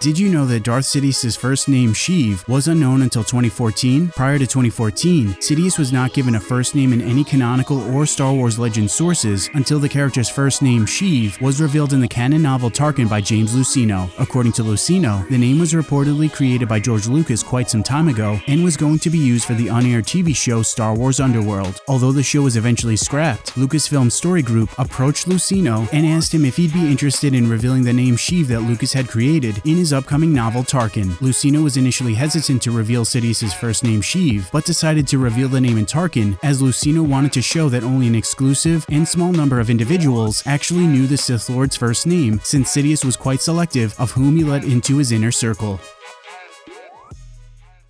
Did you know that Darth Sidious's first name, Sheev, was unknown until 2014? Prior to 2014, Sidious was not given a first name in any canonical or Star Wars Legends sources until the character's first name, Sheev, was revealed in the canon novel Tarkin by James Luceno. According to Luceno, the name was reportedly created by George Lucas quite some time ago and was going to be used for the on-air TV show Star Wars Underworld. Although the show was eventually scrapped, Lucasfilm Story Group approached Luceno and asked him if he'd be interested in revealing the name Sheev that Lucas had created in his upcoming novel Tarkin. Luceno was initially hesitant to reveal Sidious's first name Sheev, but decided to reveal the name in Tarkin as Luceno wanted to show that only an exclusive and small number of individuals actually knew the Sith Lord's first name since Sidious was quite selective of whom he let into his inner circle.